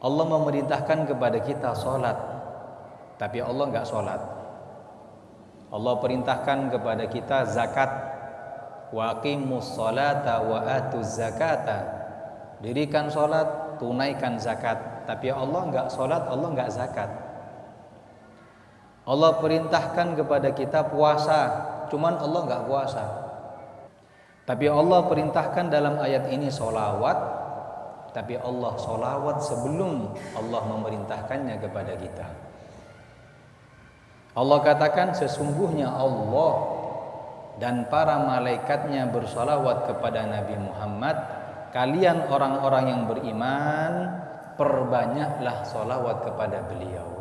Allah memerintahkan kepada kita sholat. Tapi Allah nggak sholat. Allah perintahkan kepada kita zakat. Waqimus sholata wa atuz zakata. Dirikan sholat tunaikan zakat. Tapi Allah nggak sholat Allah nggak zakat. Allah perintahkan kepada kita puasa. Cuman Allah nggak puasa. Tapi Allah perintahkan dalam ayat ini sholawat tapi Allah solawat sebelum Allah memerintahkannya kepada kita. Allah katakan sesungguhnya Allah dan para malaikatnya bersolawat kepada Nabi Muhammad. Kalian orang-orang yang beriman, perbanyaklah solawat kepada beliau.